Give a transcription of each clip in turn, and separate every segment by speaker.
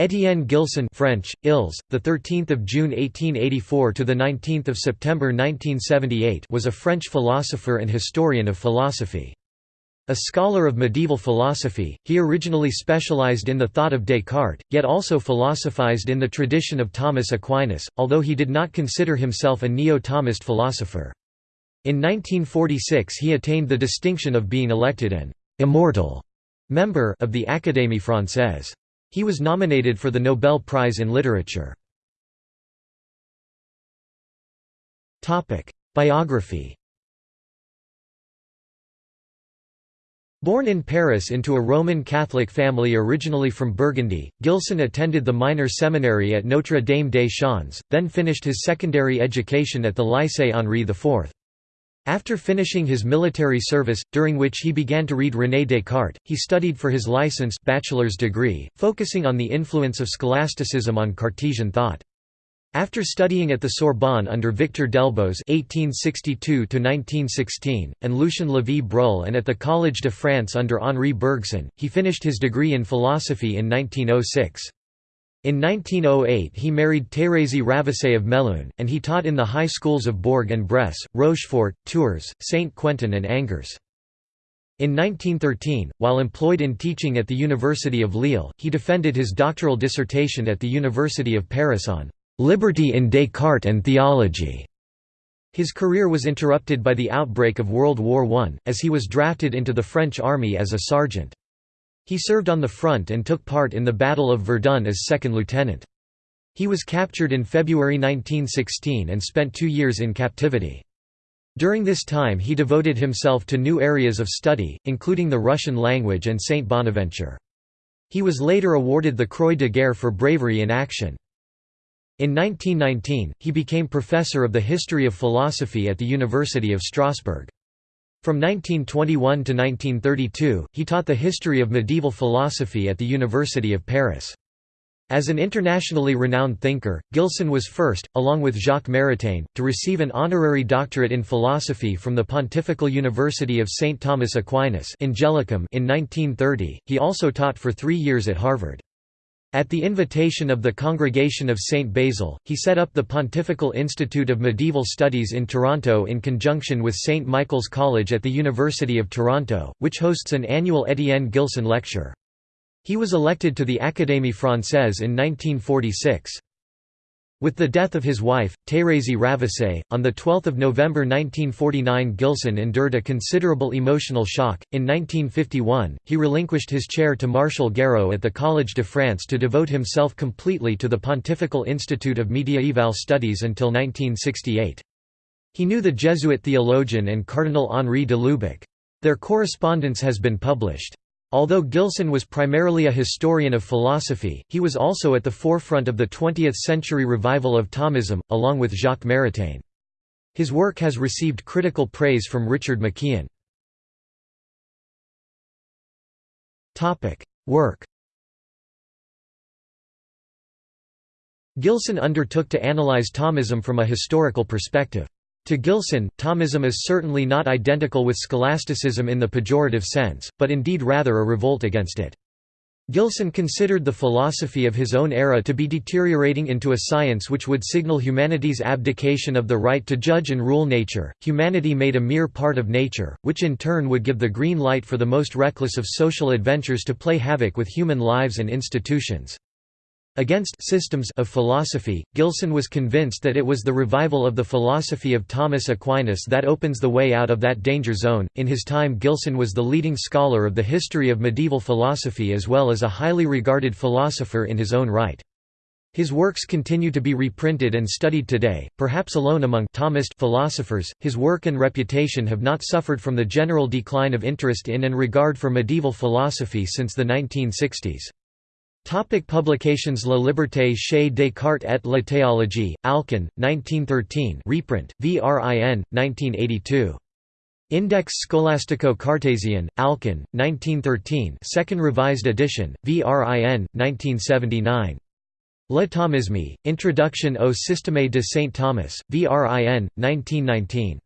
Speaker 1: Étienne Gilson French, Ils, the 13th of June 1884 to the 19th of September 1978 was a French philosopher and historian of philosophy. A scholar of medieval philosophy, he originally specialized in the thought of Descartes, yet also philosophized in the tradition of Thomas Aquinas, although he did not consider himself a neo-Thomist philosopher. In 1946 he attained the distinction of being elected an «immortal» member of the Académie Française. He was nominated for the Nobel Prize in Literature. Biography Born in Paris into a Roman Catholic family originally from Burgundy, Gilson attended the minor seminary at Notre Dame des Champs, then finished his secondary education at the Lycée Henri IV. After finishing his military service, during which he began to read René Descartes, he studied for his license bachelor's degree, focusing on the influence of scholasticism on Cartesian thought. After studying at the Sorbonne under Victor Delbos (1862–1916) and Lucien Lévy-Bruhl and at the Collège de France under Henri Bergson, he finished his degree in philosophy in 1906. In 1908 he married Thérèse Ravissé of Melun, and he taught in the high schools of Bourg-en-Bresse, Rochefort, Tours, Saint-Quentin and Angers. In 1913, while employed in teaching at the University of Lille, he defended his doctoral dissertation at the University of Paris on "'Liberty in Descartes and Theology". His career was interrupted by the outbreak of World War I, as he was drafted into the French army as a sergeant. He served on the front and took part in the Battle of Verdun as second lieutenant. He was captured in February 1916 and spent two years in captivity. During this time he devoted himself to new areas of study, including the Russian language and Saint Bonaventure. He was later awarded the Croix de Guerre for bravery in action. In 1919, he became professor of the history of philosophy at the University of Strasbourg. From 1921 to 1932, he taught the history of medieval philosophy at the University of Paris. As an internationally renowned thinker, Gilson was first, along with Jacques Maritain, to receive an honorary doctorate in philosophy from the Pontifical University of St. Thomas Aquinas in 1930. He also taught for three years at Harvard. At the invitation of the Congregation of St. Basil, he set up the Pontifical Institute of Medieval Studies in Toronto in conjunction with St. Michael's College at the University of Toronto, which hosts an annual Étienne Gilson Lecture. He was elected to the Académie Française in 1946. With the death of his wife, Thérèse Ravissé, on 12 November 1949 Gilson endured a considerable emotional shock. In 1951, he relinquished his chair to Martial Gueroult at the Collège de France to devote himself completely to the Pontifical Institute of Mediaeval Studies until 1968. He knew the Jesuit theologian and Cardinal Henri de Lubac. Their correspondence has been published. Although Gilson was primarily a historian of philosophy, he was also at the forefront of the 20th-century revival of Thomism, along with Jacques Maritain. His work has received critical praise from Richard McKeon. Work Gilson undertook to analyze Thomism from a historical perspective. To Gilson, Thomism is certainly not identical with scholasticism in the pejorative sense, but indeed rather a revolt against it. Gilson considered the philosophy of his own era to be deteriorating into a science which would signal humanity's abdication of the right to judge and rule nature, humanity made a mere part of nature, which in turn would give the green light for the most reckless of social adventures to play havoc with human lives and institutions. Against systems of philosophy, Gilson was convinced that it was the revival of the philosophy of Thomas Aquinas that opens the way out of that danger zone. In his time, Gilson was the leading scholar of the history of medieval philosophy as well as a highly regarded philosopher in his own right. His works continue to be reprinted and studied today, perhaps alone among Thomist philosophers. His work and reputation have not suffered from the general decline of interest in and regard for medieval philosophy since the 1960s. Topic publications La Liberté chez Descartes et la théologie, Alcan, 1913 reprint, VRIN, 1982. Index Scholastico-Cartesian, Alcan, 1913 second revised edition, VRIN, 1979. Le Thomisme, Introduction au Système de Saint Thomas, VRIN, 1919.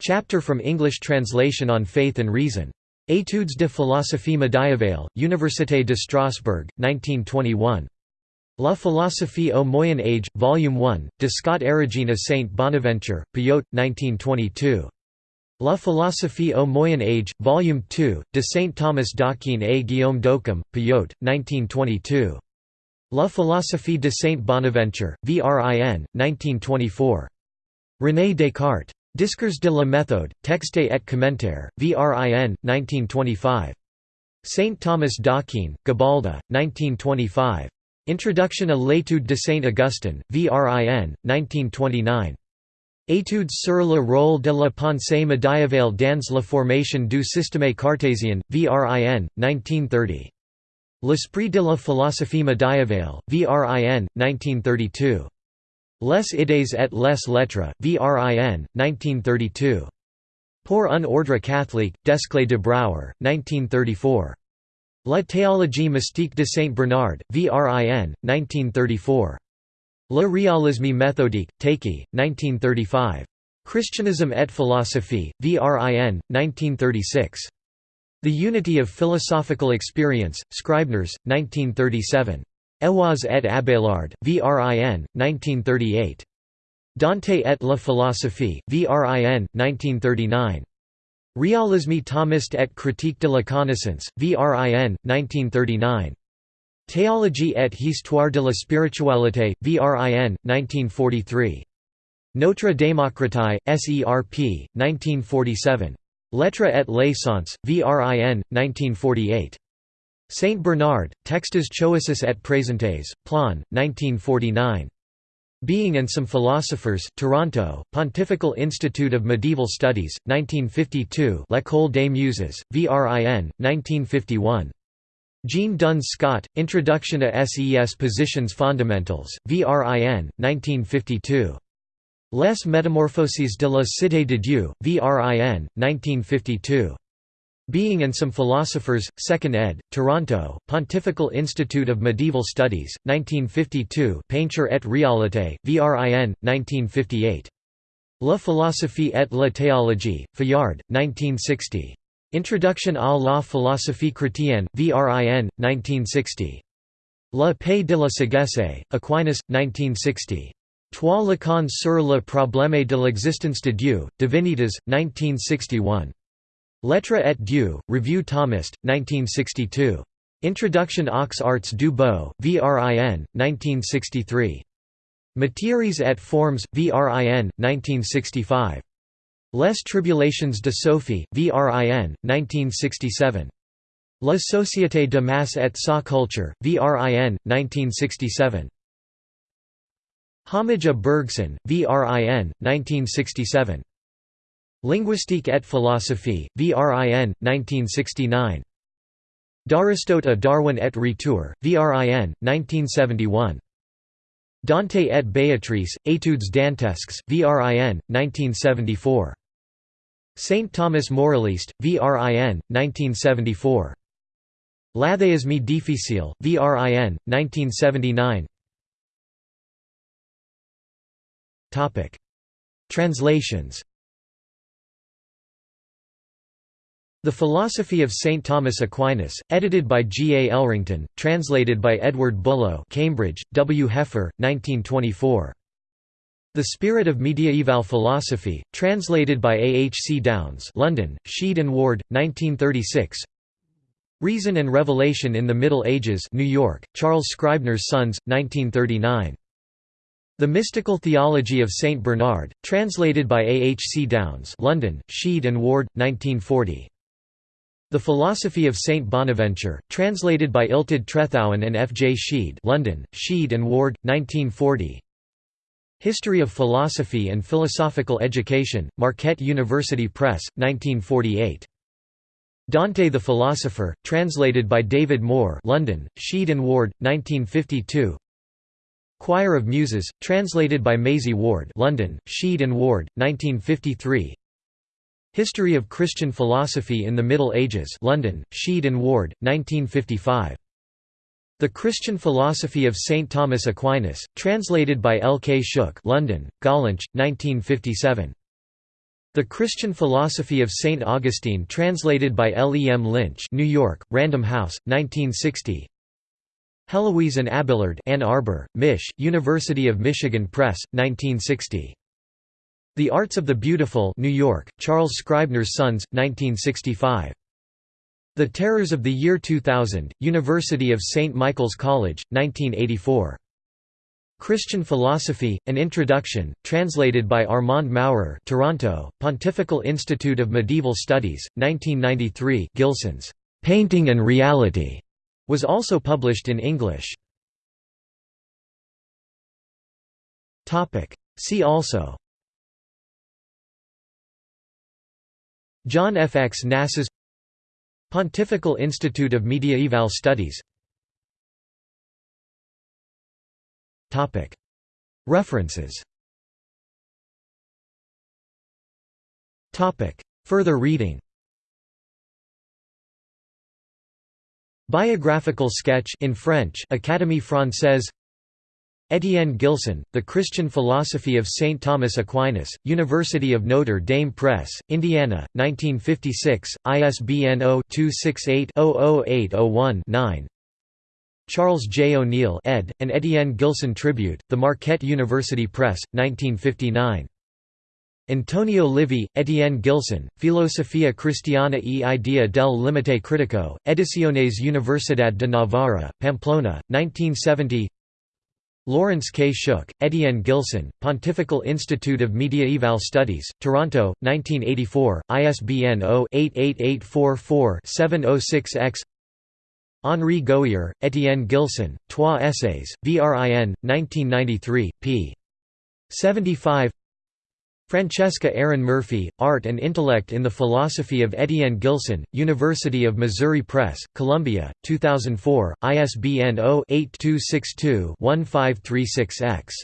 Speaker 1: Chapter from English translation on Faith and Reason. Études de philosophie médiévale, Université de Strasbourg, 1921. La philosophie au Moyen Âge, Volume 1, de Scott Erigena Saint Bonaventure, Payot, 1922. La philosophie au Moyen Âge, Volume 2, de Saint Thomas d'Aquin et Guillaume d'Occam, Payot, 1922. La philosophie de Saint Bonaventure, Vrin, 1924. René Descartes. Discours de la méthode, texte et commentaire, Vrin, 1925. Saint Thomas d'Aquin, Gabalda, 1925. Introduction à l'étude de Saint Augustin, Vrin, 1929. Études sur le rôle de la pensée médiévale dans la formation du système cartésien, Vrin, 1930. L'esprit de la philosophie médiévale, Vrin, 1932. Les idées et les lettres, Vrin, 1932. Pour un ordre catholique, Desclée de Brouwer, 1934. La théologie mystique de Saint Bernard, Vrin, 1934. Le réalisme méthodique, Téqui, 1935. Christianism et philosophie, Vrin, 1936. The Unity of Philosophical Experience, Scribners, 1937. Héloïse et Abelard, Vrin, 1938. Dante et la philosophie, Vrin, 1939. Réalisme thomiste et critique de la connaissance, Vrin, 1939. Théologie et histoire de la spiritualité, Vrin, 1943. Notre démocratie, SERP, 1947. Lettres et sens, Vrin, 1948. Saint Bernard, Textes choisis et présentes, Plon, 1949. Being and Some Philosophers, Toronto, Pontifical Institute of Medieval Studies, 1952 L'École des Muses, VRIN, 1951. Jean Duns Scot, Introduction to SES Positions Fondamentals, VRIN, 1952. Les Métamorphoses de la Cité de Dieu, VRIN, 1952. Being and Some Philosophers, 2nd ed., Toronto, Pontifical Institute of Medieval Studies, 1952 Peinture et réalité, VRIN, 1958. La philosophie et la théologie, Fayard, 1960. Introduction à la philosophie chrétienne, VRIN, 1960. La paix de la sagesse, Aquinas, 1960. Trois Lacans sur le problème de l'existence de Dieu, Divinitas, 1961. Lettres et Dieu, Revue Thomist, 1962. Introduction aux Arts du Beau, VRIN, 1963. Matières et Formes, VRIN, 1965. Les Tribulations de Sophie, VRIN, 1967. La Société de Masse et sa Culture, VRIN, 1967. Homage à Bergson, VRIN, 1967. Linguistique et philosophie, VRIN, 1969. D'Aristote à Darwin et Retour, VRIN, 1971. Dante et Béatrice, Études dantesques, VRIN, 1974. Saint Thomas Moraliste, VRIN, 1974. L'athéisme difficile, VRIN, 1979. Translations The Philosophy of St. Thomas Aquinas, edited by G. A. Elrington, translated by Edward Bullough Cambridge, W. Heffer, 1924. The Spirit of Mediaeval Philosophy, translated by A. H. C. Downes London, Sheed and Ward, 1936 Reason and Revelation in the Middle Ages New York, Charles Scribner's Sons, 1939. The Mystical Theology of St. Bernard, translated by A. H. C. Downes London, Sheed and Ward, 1940. The Philosophy of Saint Bonaventure, translated by Illtyd Trethowan and F. J. Sheed London, Sheed and Ward, 1940 History of Philosophy and Philosophical Education, Marquette University Press, 1948. Dante the Philosopher, translated by David Moore London, Sheed and Ward, 1952 Choir of Muses, translated by Maisie Ward London, Sheed and Ward, 1953 History of Christian Philosophy in the Middle Ages London, Sheed and Ward, 1955. The Christian Philosophy of St. Thomas Aquinas, translated by L. K. Shook London, Gollancz, 1957. The Christian Philosophy of St. Augustine translated by L. E. M. Lynch New York, Random House, 1960 Heloise and Abelard Ann Arbor, Mich., University of Michigan Press, 1960. The Arts of the Beautiful New York, Charles Scribner's Sons, 1965. The Terrors of the Year 2000, University of St. Michael's College, 1984. Christian Philosophy, An Introduction, translated by Armand Maurer Toronto, Pontifical Institute of Medieval Studies, 1993 Gilson's "'Painting and Reality' was also published in English. See also John F. X. Knasas Pontifical Institute of Mediaeval Studies. References. Further reading. Biographical sketch in French Académie Française Étienne Gilson, The Christian Philosophy of St. Thomas Aquinas, University of Notre Dame Press, Indiana, 1956, ISBN 0-268-00801-9 Charles J. O'Neill ed., an Étienne Gilson tribute, The Marquette University Press, 1959. Antonio Livi, Etienne Gilson, Filosofia Cristiana e Idea del Limite Critico, Ediciones Universidad de Navarra, Pamplona, 1970 Lawrence K. Shook, Etienne Gilson, Pontifical Institute of Mediaeval Studies, Toronto, 1984, ISBN 0-88844-706-X Henri Gouhier, Etienne Gilson, Trois Essays, VRIN, 1993, p. 75 Francesca Aran Murphy, Art and Intellect in the Philosophy of Etienne Gilson, University of Missouri Press, Columbia, 2004, ISBN 0-8262-1536-X.